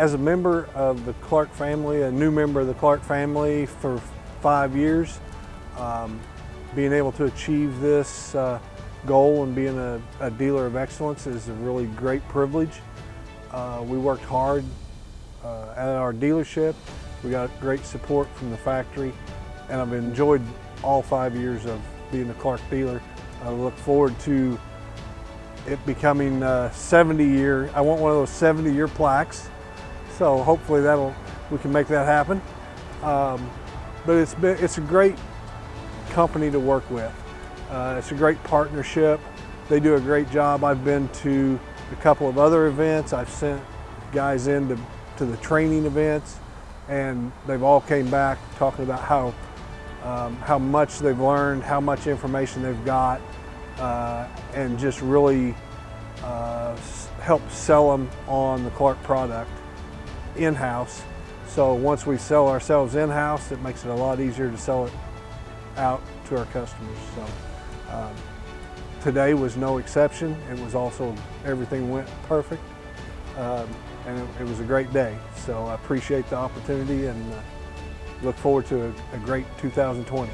as a member of the Clark family, a new member of the Clark family for five years, um, being able to achieve this uh, goal and being a, a, dealer of excellence is a really great privilege. Uh, we worked hard uh, at our dealership. We got great support from the factory and I've enjoyed all five years of being a Clark dealer. I look forward to it becoming 70 year. I want one of those 70 year plaques. So hopefully that'll, we can make that happen. Um, but it's been, it's a great company to work with. Uh, it's a great partnership. They do a great job. I've been to a couple of other events. I've sent guys in to, to the training events and they've all came back talking about how um, how much they've learned, how much information they've got, uh, and just really uh, help sell them on the Clark product in-house. So once we sell ourselves in-house, it makes it a lot easier to sell it out to our customers. So um, today was no exception. It was also, everything went perfect. Um, and it, it, was a great day. So I appreciate the opportunity and uh, look forward to a, a great 2020.